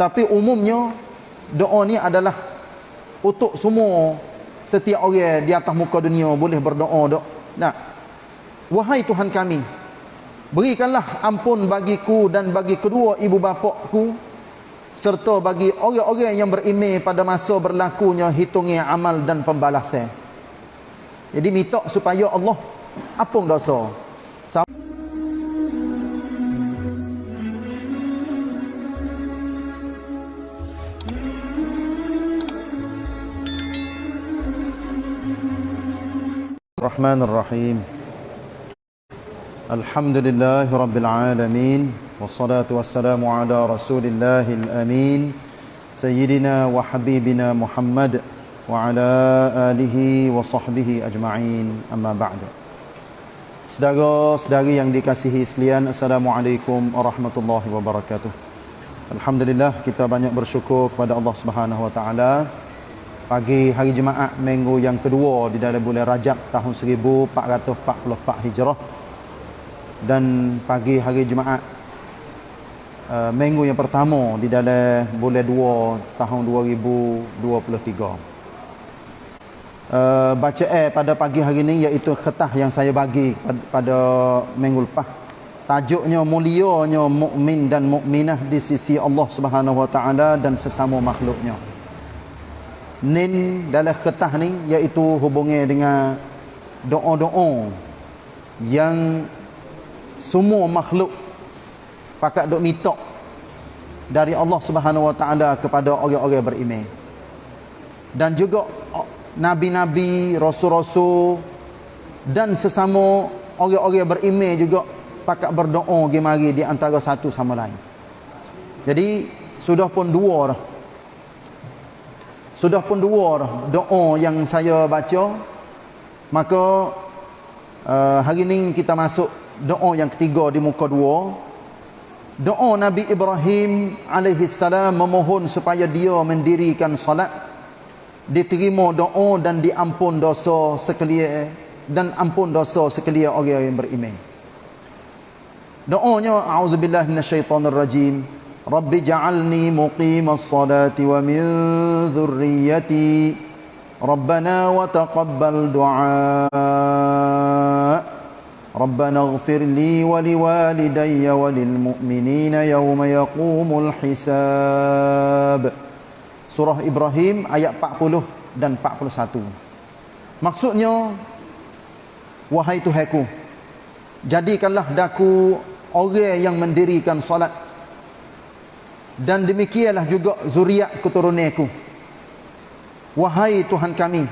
Tapi umumnya doa ni adalah untuk semua setiap orang di atas muka dunia boleh berdoa dok. Nah. Wahai Tuhan kami, berikanlah ampun bagiku dan bagi kedua ibu bapakku serta bagi orang-orang yang beriman pada masa berlakunya hitungnya amal dan pembalasan. Jadi minta supaya Allah ampun dosa. الرحمن الرحيم الحمد لله رب العالمين والصلاة والسلام على رسول الله الأمين سيدنا وحبيبنا محمد وعلى آله وصحبه أجمعين أما بعد Saudara-saudari yang dikasihi sekalian Assalamualaikum warahmatullahi wabarakatuh Alhamdulillah kita banyak bersyukur kepada Allah Subhanahu wa taala pagi hari Jumaat minggu yang kedua di dalam bulan Rajab tahun 1444 Hijrah. Dan pagi hari Jumaat uh, minggu yang pertama di dalam bulan 2 tahun 2023 Uh, baca eh pada pagi hari ini iaitu ketah yang saya bagi pada, pada minggu lepas. Tajuknya mulianya mukmin dan mukminah di sisi Allah Subhanahu wa taala dan sesama makhluknya nin dalam ketah ni iaitu hubungi dengan doa-doa yang semua makhluk pakat duk minta dari Allah Subhanahu Wa Taala kepada orang-orang beriman. Dan juga nabi-nabi, rasul-rasul dan sesama orang-orang beriman juga pakat berdoa gemari di antara satu sama lain. Jadi sudah pun dua dah sudah pun dua doa yang saya baca. Maka uh, hari ini kita masuk doa yang ketiga di muka dua. Doa Nabi Ibrahim alaihi salam memohon supaya dia mendirikan salat diterima doa dan diampun dosa sekalian dan ampun dosa sekalian orang yang beriman. Doanya a'udzubillahi minasyaitonirrajim. rajim. رب اجعلني مقيم الصلاة ومن ذريتي ربنا وتقبل دعاء ربنا اغفر لي ولوالدي وللمؤمنين يوم يقوم الحساب Surah Ibrahim ayat 40 dan 41 Maksudnya Wahai Tuhanku Jadikanlah daku orang yang mendirikan salat dan demikianlah juga zuriat keturunanku wahai Tuhan kami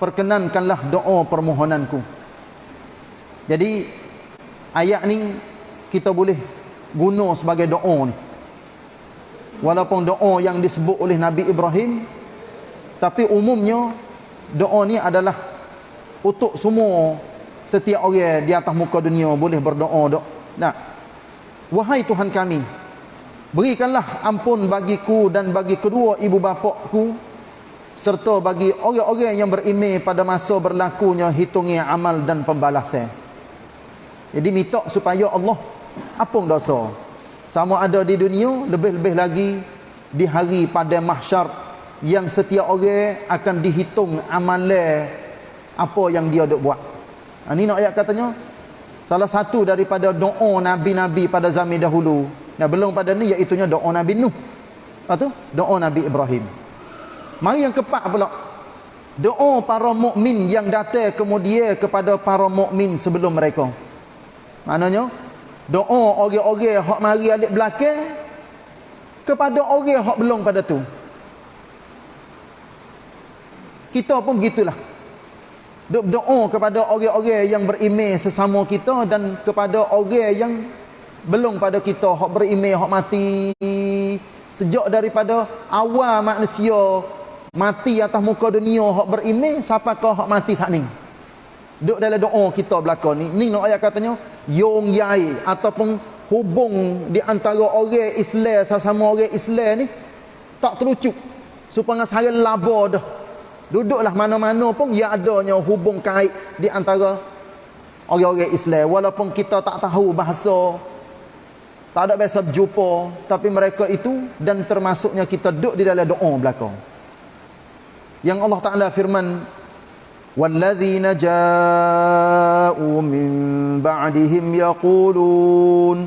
perkenankanlah doa permohonanku. Jadi ayat ni kita boleh guna sebagai doa ni. Walaupun doa yang disebut oleh Nabi Ibrahim tapi umumnya doa ni adalah untuk semua setiap orang di atas muka dunia boleh berdoa dok. Nah wahai Tuhan kami Berikanlah ampun bagiku dan bagi kedua ibu bapakku serta bagi orang-orang yang beriman pada masa berlakunya hitungnya amal dan pembalasan. Jadi minta supaya Allah ampun dosa. Sama ada di dunia lebih-lebih lagi di hari pada mahsyar yang setiap orang akan dihitung amalan apa yang dia dok buat. Ha, ini nak ayat katanya salah satu daripada doa nabi-nabi pada zaman dahulu Nah belum pada ni iaitu doa Nabi Nuh. Tu doa Nabi Ibrahim. Mari yang keempat pula. Doa para mukmin yang datang kemudian kepada para mukmin sebelum mereka. Maknanya doa orang-orang hak mari alik belakang kepada orang hak belum pada tu. Kita pun begitulah. Doa kepada orang-orang yang beriman sesama kita dan kepada orang yang belum pada kita hak berimej hak mati. Sejak daripada awal manusia mati atas muka dunia hak berimej siapa kau hak mati saat ni? Duk dalam doa kita belaka ni. Ni nak ayat katanya yong yai ataupun hubung di antara orang Islam sesama orang Islam ni tak terucuk. Supaya saya laba dah. Duduklah mana-mana pun ya adanya hubung kait di antara orang-orang Islam. Walaupun kita tak tahu bahasa tak ada biasa berjumpa tapi mereka itu dan termasuknya kita duduk di dalam doa belakang. Yang Allah Taala firman ba'dihim yaqulun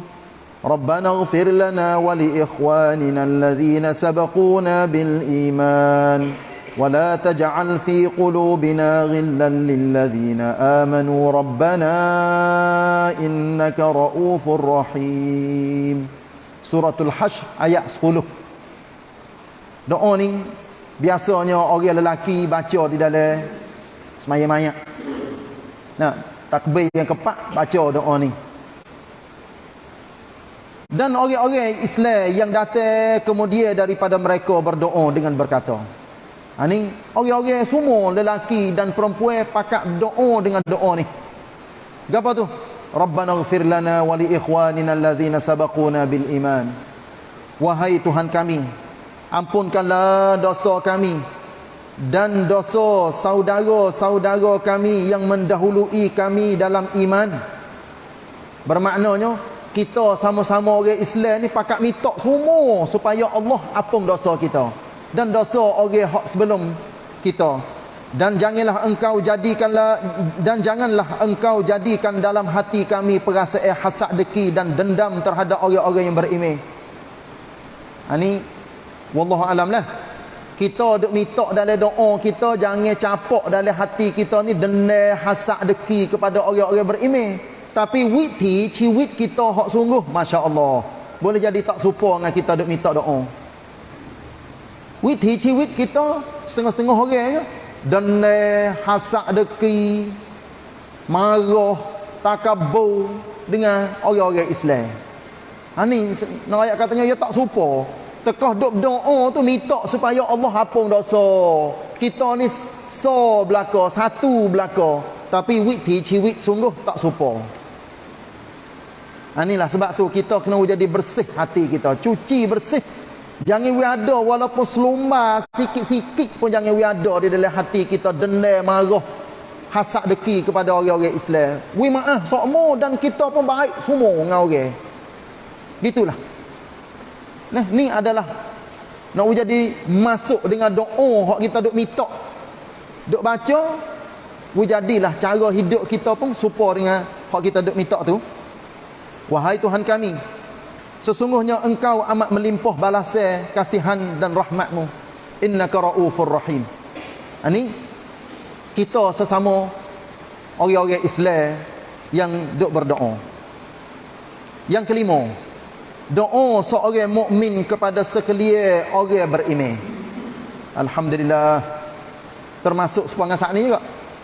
rabbana ighfir lana wa li ikhwanina alladhina sabaquna bil iman ولا تجعل في قلوبنا غلا للذين آمنوا ربنا إنك رؤوف رحيم سورة الحشر ayat 10 doa ni biasanya orang lelaki baca di dalam semayang mayat nah takbir yang keempat baca doa ni dan orang-orang Islam yang datang kemudian daripada mereka berdoa dengan berkata Ha ni orang-orang semua lelaki dan perempuan pakat doa dengan doa ni. Gapo tu? Rabbana ighfir lana wa li ikhwanina alladhina sabaquna bil iman. Wahai Tuhan kami, ampunkanlah dosa kami dan dosa saudara-saudara kami yang mendahului kami dalam iman. Bermaknanya kita sama-sama orang Islam ni pakat minta semua supaya Allah ampun dosa kita dan dosa orang hak sebelum kita dan janganlah engkau jadikanlah dan janganlah engkau jadikan dalam hati kami perasaan hasad deki dan dendam terhadap orang-orang yang beriman. Ani wallahu alam lah. Kita duk minta dalam doa kita jangan capok dalam hati kita ni dendam hasad deki kepada orang-orang beriman. Tapi witi ciwit kita hak sungguh masya-Allah. Boleh jadi tak serupa dengan kita duk minta doa. Witi ciwit kita setengah-setengah orang je. Dan hasak deki, marah, takabur dengan orang-orang Islam. Ha ni ayat katanya ya tak serupa. Tekah duk doa tu minta supaya Allah hapung dosa. Kita ni so belaka, satu belaka. Tapi witi ciwit sungguh tak serupa. Ha inilah sebab tu kita kena jadi bersih hati kita. Cuci bersih Jangan we ada walaupun selumar sikit-sikit pun jangan we ada di dalam hati kita dendam marah hasad deki kepada orang-orang Islam. We maaf semua dan kita pun baik semua dengan orang. Gitulah. Nah, ni adalah nak jadi masuk dengan doa hak kita duk minta. Duk baca we jadilah cara hidup kita pun serupa dengan hak kita duk minta tu. Wahai Tuhan kami, Sesungguhnya engkau amat melimpah balasan kasihan dan rahmatmu. Innaka ra'ufur rahim. Ini kita sesama orang-orang Islam yang duk berdoa. Yang kelima, doa seorang mukmin kepada sekalian orang beriman. Alhamdulillah. Termasuk sepanjang saat ini juga.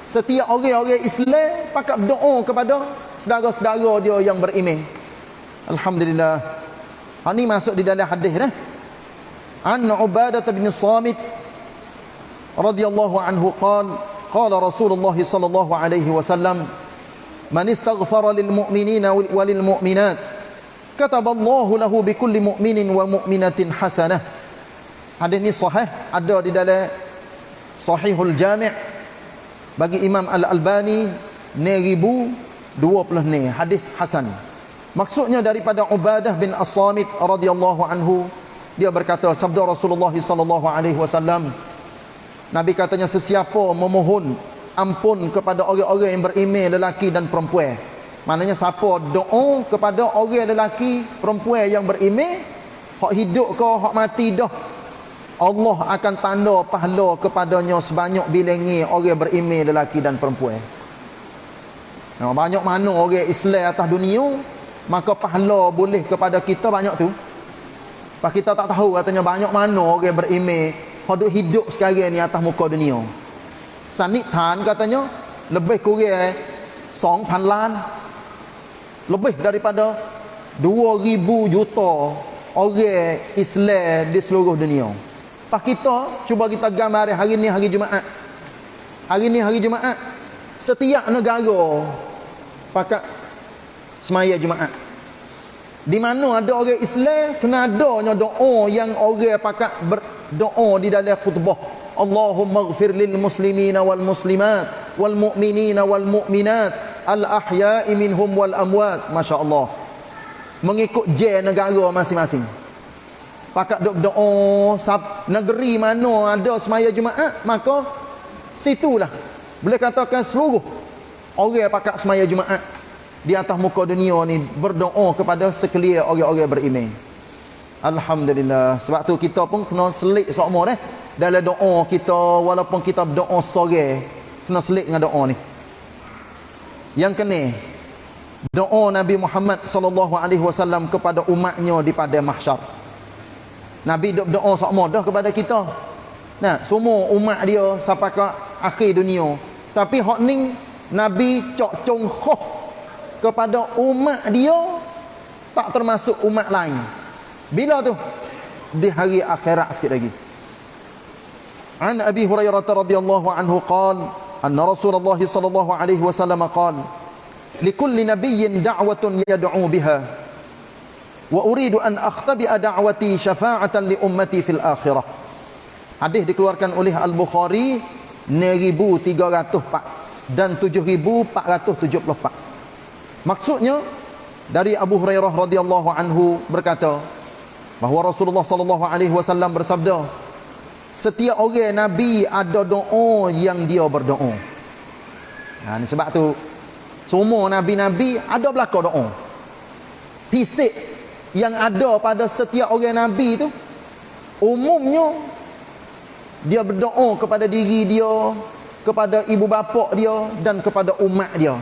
Setiap orang-orang Islam pakat berdoa kepada saudara-saudara dia yang beriman. Alhamdulillah. Ha ni masuk di dalam hadis dah. An Ubadah bin Samit radhiyallahu anhu qala qala Rasulullah sallallahu alaihi wasallam man istaghfara lil mu'minina wa lil mu'minat kataba Allah lahu bi kulli mu'minin wa mu'minatin hasanah. Hadis ni sahih ada di dalam Sahihul Jami' bagi Imam Al-Albani 1020 ni hadis hasan. Maksudnya daripada Ubadah bin As-Samit radhiyallahu anhu dia berkata sabda Rasulullah sallallahu alaihi wasallam Nabi katanya sesiapa memohon ampun kepada orang-orang yang beriman lelaki dan perempuan. Maknanya siapa doa kepada orang lelaki perempuan yang beriman hak hidup ke hak mati dah Allah akan tanda pahala kepadanya sebanyak bilangi orang beriman lelaki dan perempuan. Banyak mana orang Islam atas dunia maka pahala boleh kepada kita banyak tu. Pak kita tak tahu katanya banyak mana orang berimej hidup hidup sekarang ni atas muka dunia. Sanit tan katanya lebih kurang 2,000 lan. Lebih daripada 2,000 juta orang Islam di seluruh dunia. Pak kita cuba kita gambar hari ni hari Jumaat. Hari ni hari Jumaat. Setiap negara pakat semaya Jumaat. Di mana ada orang Islam kena adanya doa yang orang pakat berdoa di dalam khutbah. Allahumma ighfir lil muslimina wal muslimat wal mu'minina wal mu'minat al ahya'i minhum wal amwat. Masya-Allah. mengikut je negara masing-masing. Pakat doa sab negeri mana ada semaya Jumaat, maka situlah boleh katakan seluruh orang pakat semaya Jumaat di atas muka dunia ni berdoa kepada sekalian orang-orang beriman. Alhamdulillah. Sebab tu kita pun kena selik semua dah. Dalam doa kita walaupun kita berdoa sore, kena selik dengan doa ni. Yang kena doa Nabi Muhammad sallallahu alaihi wasallam kepada umatnya di pada mahsyar. Nabi dok doa semua dah kepada kita. Nah, semua umat dia sampai ke akhir dunia. Tapi hak ning Nabi cok cung khoh kepada umat dia tak termasuk umat lain. Bila tu? Di hari akhirat sikit lagi. An Abi Hurairah radhiyallahu anhu qala anna Rasulullah sallallahu alaihi wasallam qala likulli nabiyyin da'watun yad'u biha wa uridu an akhtabi'a da'wati syafa'atan li ummati fil akhirah. Hadis dikeluarkan oleh Al-Bukhari 1304 dan 7474. Maksudnya dari Abu Hurairah radhiyallahu anhu berkata bahawa Rasulullah sallallahu alaihi wasallam bersabda setiap orang nabi ada doa yang dia berdoa. Ha ni sebab tu semua nabi-nabi ada belaka doa. Fisik yang ada pada setiap orang nabi tu umumnya dia berdoa kepada diri dia, kepada ibu bapa dia dan kepada umat dia.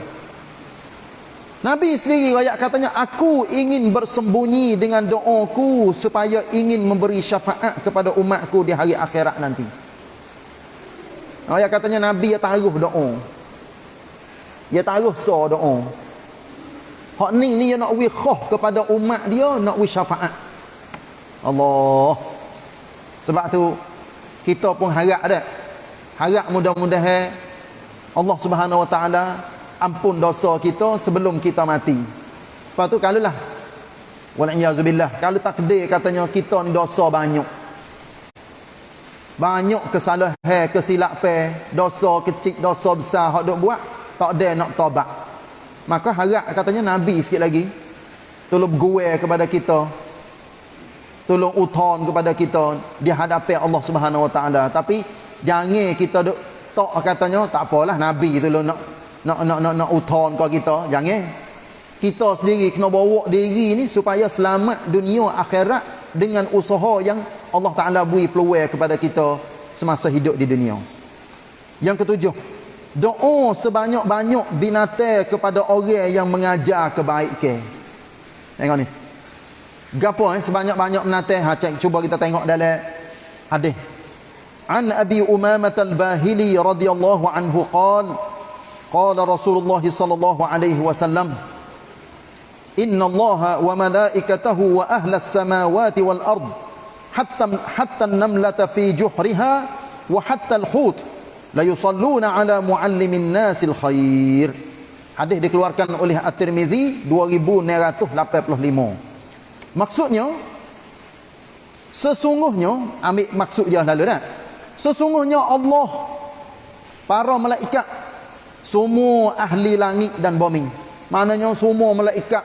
Nabi sendiri ayat katanya aku ingin bersembunyi dengan doaku supaya ingin memberi syafaat kepada umatku di hari akhirat nanti. Ayat katanya Nabi ya taruh doa. Ya taruh so doa. Hak ni ni ya nak wi khah kepada umat dia nak wi syafaat. Allah. Sebab tu kita pun harap dah. Harap mudah-mudahan Allah Subhanahu Wa Taala ampun dosa kita sebelum kita mati. Lepas tu kalau lah Wal'iyazubillah. Kalau takdir katanya kita ni dosa banyak. Banyak kesalahan, kesilapan Dosa kecil, dosa besar. Hak duk buat, tak ada nak tobat. Maka harap katanya Nabi sikit lagi. Tolong gue kepada kita. Tolong uton kepada kita Di hadapan Allah subhanahu wa ta'ala. Tapi Jangan kita duk Tak katanya Tak apalah Nabi tolong nak nak nak nak nak uton kau kita. Jangan kita sendiri kena bawa diri ni supaya selamat dunia akhirat dengan usaha yang Allah Taala beri peluang kepada kita semasa hidup di dunia. Yang ketujuh doa sebanyak-banyak binatang kepada orang yang mengajar kebaikan. Tengok ni. Gapo eh sebanyak-banyak binatang? Ha cek cuba kita tengok dalam hadis. An abi umamah al-bahili radhiyallahu anhu qala Qala Rasulullah sallallahu alaihi wasallam Inna Allah wa malaikatahu wa ahlas samawati wal ard hatta hatta an-namlata fi juhriha wa hatta al-hut la yusalluna ala muallimin nasil khair Hadis dikeluarkan oleh At-Tirmizi 2985 Maksudnya sesungguhnya ambil maksud dia lalu dah Sesungguhnya Allah para malaikat semua ahli langit dan bumi. Maknanya semua malaikat.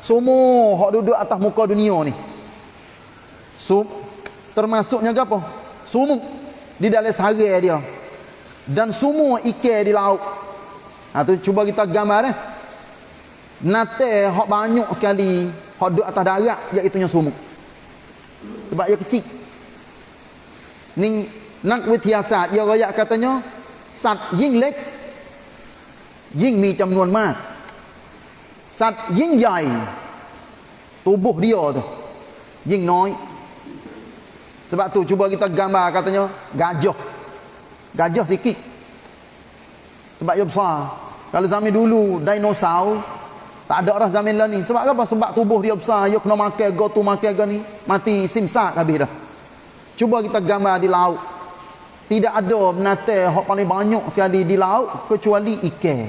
Semua hak duduk atas muka dunia ni. So, termasuknya apa? Semua di dalam sehari dia. Dan semua ikan di laut. Ha, tu cuba kita gambar eh. Nate hak banyak sekali hak duduk atas darat iaitu nya semua sebab ia kecil. Ni nak witiasat dia royak katanya sat ying lek ยิ่งมีจำนวนมาก สัตว์ยิ่งใหญ่ tubuh dia tu ยิ่งน้อย sebab tu cuba kita gambar katanya gajah gajah sikit sebab dia besar kalau zaman dulu dinosaur tak ada dah zaman lah ni sebab apa sebab tubuh dia besar dia kena makan go tu makan go ni mati simsak habis dah cuba kita gambar di laut tidak ada binatang yang paling banyak sekali di laut kecuali ikan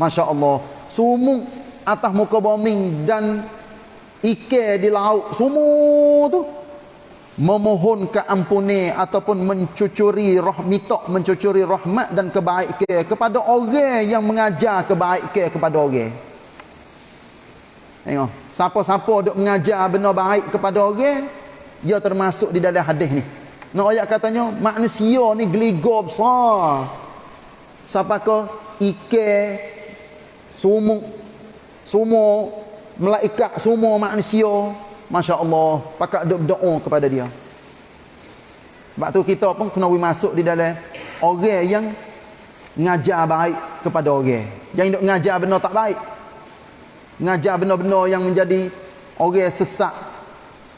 Masya Allah Sumuk atas muka bumi dan ikan di laut Semua tu Memohon keampunan ataupun mencucuri rahmitak Mencucuri rahmat dan kebaikan Kepada orang yang mengajar kebaikan kepada orang Tengok. Siapa-siapa duk mengajar benda baik kepada orang, dia termasuk di dalam hadis ni. Nak ayat katanya, manusia ni geligo besar. Siapa ke ike, sumuk, semua malaikat, semua manusia. Masya Allah, pakat duk berdoa kepada dia. Sebab tu kita pun kena masuk di dalam orang yang ngajar baik kepada orang. Yang ngajar benda tak baik ngajar benda-benda yang menjadi orang sesak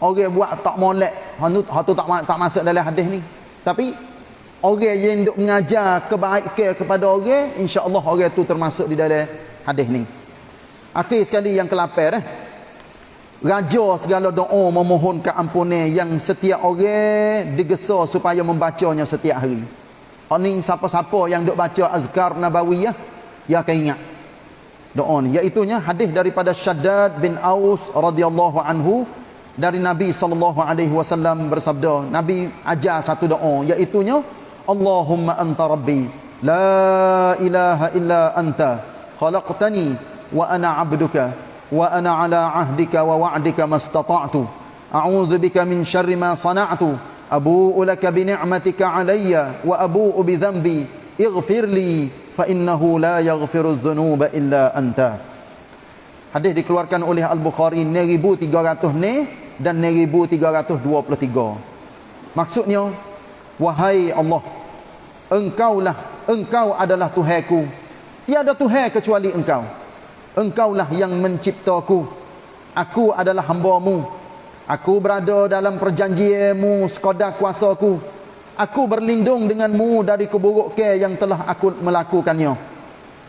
orang buat tak molek hatu hatu tak tak masuk dalam hadis ni. Tapi orang yang duk mengajar kebaikan kepada orang insya-Allah orang tu termasuk di dalam hadis ni. Akhir sekali yang ke-8 eh. Raja segala doa memohon keampunan yang setiap orang digesa supaya membacanya setiap hari. Ni siapa-siapa yang duk baca azkar nabawiyah ya akan ingat doa ni. Iaitu nya hadis daripada Shaddad bin Aus radhiyallahu anhu dari Nabi sallallahu alaihi wasallam bersabda Nabi ajar satu doa iaitu Allahumma anta rabbi la ilaha illa anta khalaqtani wa ana 'abduka wa ana 'ala 'ahdika wa wa'dika mastata'tu a'udzu bika min syarri ma sana'tu abu'u laka bi ni'matika 'alayya wa abu'u bi dhanbi ighfir li fa innahu la yaghfiru dhunuba illa anta. Hadis dikeluarkan oleh al-bukhari 1300 ni dan 1323 maksudnya wahai Allah engkaulah engkau adalah tuhanku. Tiada tuhan kecuali engkau. Engkaulah yang menciptaku. Aku adalah hamba-Mu. Aku berada dalam perjanjianmu sekadar kuasaku. Aku berlindung denganmu dari keburukan yang telah aku melakukannya.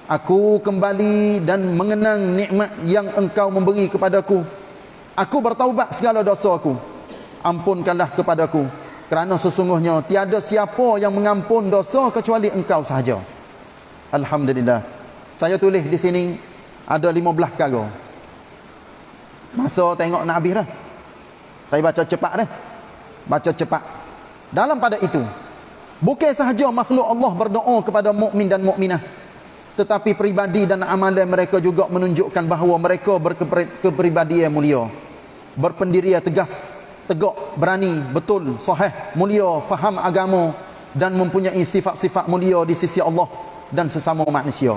Aku kembali dan mengenang nikmat yang engkau memberi kepadaku. Aku bertaubat segala dosa aku. Ampunkanlah kepadaku. Kerana sesungguhnya tiada siapa yang mengampun dosa kecuali engkau sahaja. Alhamdulillah. Saya tulis di sini ada 15 kali. Masa tengok nak habis dah. Saya baca cepat dah. Baca cepat. Dalam pada itu, bukan sahaja makhluk Allah berdoa kepada mukmin dan mukminah, tetapi pribadi dan amalan mereka juga menunjukkan bahawa mereka berkepribadian mulia, berpendirian tegas, tegak, berani, betul, sahih, mulia, faham agama dan mempunyai sifat-sifat mulia di sisi Allah dan sesama manusia.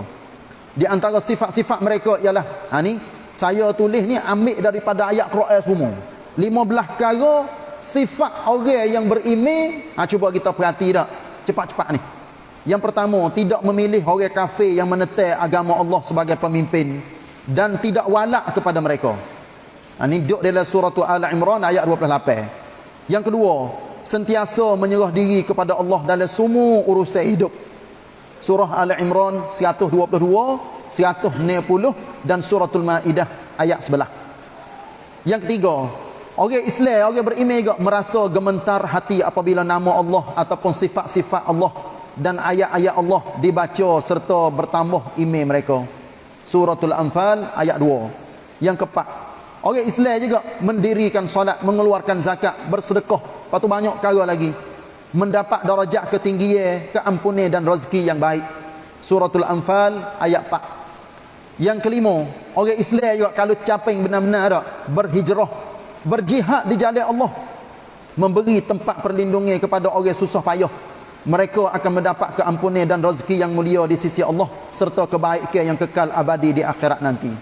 Di antara sifat-sifat mereka ialah, ha ni, saya tulis ni ambil daripada ayat Quran semua. 15 kali sifat orang yang beriman ha, cuba kita perhati tak cepat-cepat ni yang pertama tidak memilih orang kafir yang menetai agama Allah sebagai pemimpin dan tidak walak kepada mereka. Ha, ni duduk dalam surah Al Imran ayat 28 yang kedua sentiasa menyerah diri kepada Allah dalam semua urusan hidup. Surah Al Imran 122 190 dan suratul Maidah ayat sebelah yang ketiga Orang Islam, orang beriman juga merasa gementar hati apabila nama Allah ataupun sifat-sifat Allah dan ayat-ayat Allah dibaca serta bertambah iman mereka. Suratul Anfal ayat 2. Yang keempat, orang Islam juga mendirikan solat, mengeluarkan zakat, bersedekah, lepas tu banyak cara lagi. Mendapat darajat ketinggian, keampunan dan rezeki yang baik. Suratul Anfal ayat 4. Yang kelima, orang Islam juga kalau capai benar-benar berhijrah berjihad di jalan Allah memberi tempat perlindungan kepada orang susah payah mereka akan mendapat keampunan dan rezeki yang mulia di sisi Allah serta kebaikan yang kekal abadi di akhirat nanti.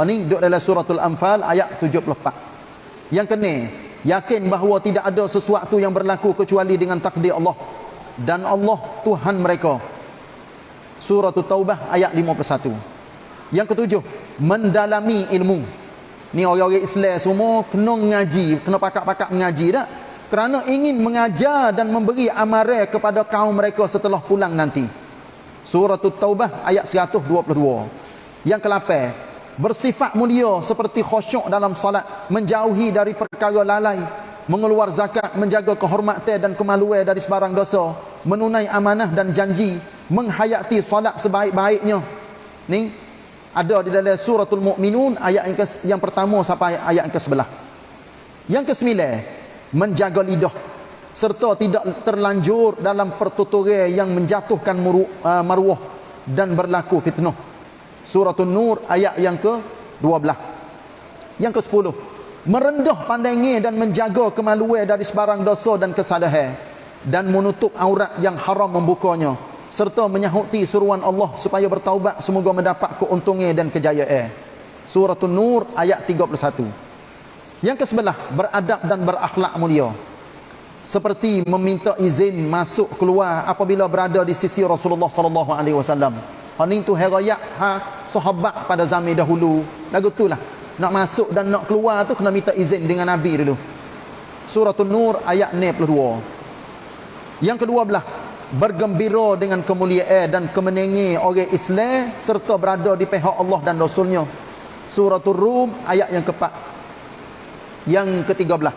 Ini duduk dalam suratul anfal ayat 74 yang kena yakin bahawa tidak ada sesuatu yang berlaku kecuali dengan takdir Allah dan Allah Tuhan mereka. Suratul taubah ayat 51 yang ketujuh mendalami ilmu. Ni orang-orang Islam semua kena mengaji, kena pakak-pakak mengaji dah. Kerana ingin mengajar dan memberi amaran kepada kaum mereka setelah pulang nanti. Surah Taubah ayat 122. Yang ke-8, bersifat mulia seperti khusyuk dalam solat, menjauhi dari perkara lalai, mengeluar zakat, menjaga kehormatan dan kemaluan dari sebarang dosa, menunai amanah dan janji, menghayati solat sebaik-baiknya. Ni ada di dalam suratul mukminun ayat yang, ke, yang pertama sampai ayat yang ke-11 yang ke-9 menjaga lidah serta tidak terlanjur dalam pertuturan yang menjatuhkan muru, uh, maruah dan berlaku fitnah suratul nur ayat yang ke-12 Yang ke-10, merendah pandangnya dan menjaga kemaluan dari sebarang dosa dan kesalahan dan menutup aurat yang haram membukanya serta menyahuti suruhan Allah supaya bertaubat semoga mendapat keuntungan dan kejayaan. Surah An-Nur ayat 31. Yang kesebelah, beradab dan berakhlak mulia. Seperti meminta izin masuk keluar apabila berada di sisi Rasulullah sallallahu alaihi wasallam. Haning tu herayat ha sahabat pada zaman dahulu. Lagu itulah nak masuk dan nak keluar tu kena minta izin dengan Nabi dulu. Surah An-Nur ayat 62. Yang kedua belah bergembira dengan kemuliaan dan kemenangan orang Islam serta berada di pihak Allah dan Rasulnya. Surah Ar-Rum ayat yang keempat. Yang ketiga belah.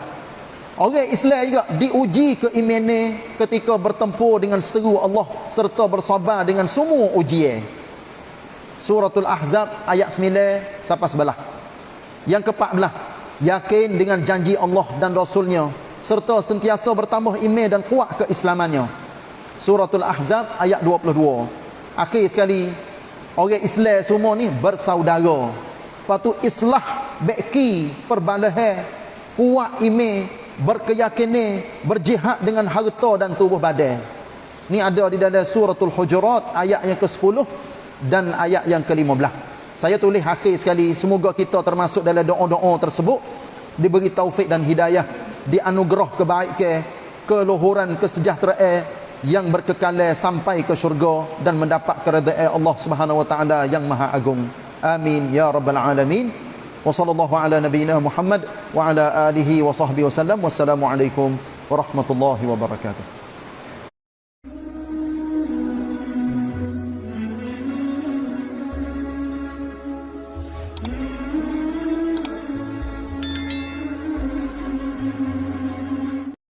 Orang Islam juga diuji keimanan ketika bertempur dengan seteru Allah serta bersabar dengan semua ujian. Suratul Ahzab ayat 9 sampai sebelah. Yang ke-14, yakin dengan janji Allah dan Rasulnya serta sentiasa bertambah iman dan kuat keislamannya. Suratul Ahzab ayat 22. Akhir sekali, orang Islam semua ni bersaudara. Patu islah beki perbalahan kuat iman berkeyakinan berjihad dengan harta dan tubuh badan. Ni ada di dalam suratul Hujurat ayat yang ke-10 dan ayat yang ke-15. Saya tulis akhir sekali semoga kita termasuk dalam doa-doa tersebut diberi taufik dan hidayah, dianugerah kebaikan, keluhuran kesejahteraan yang berkekalan sampai ke syurga dan mendapat keredaan Allah Subhanahu wa taala yang maha agung. Amin ya rabbal alamin. Wa sallallahu ala nabiyyina Muhammad wa ala alihi wa sahbihi wasallam. Wassalamualaikum warahmatullahi wabarakatuh.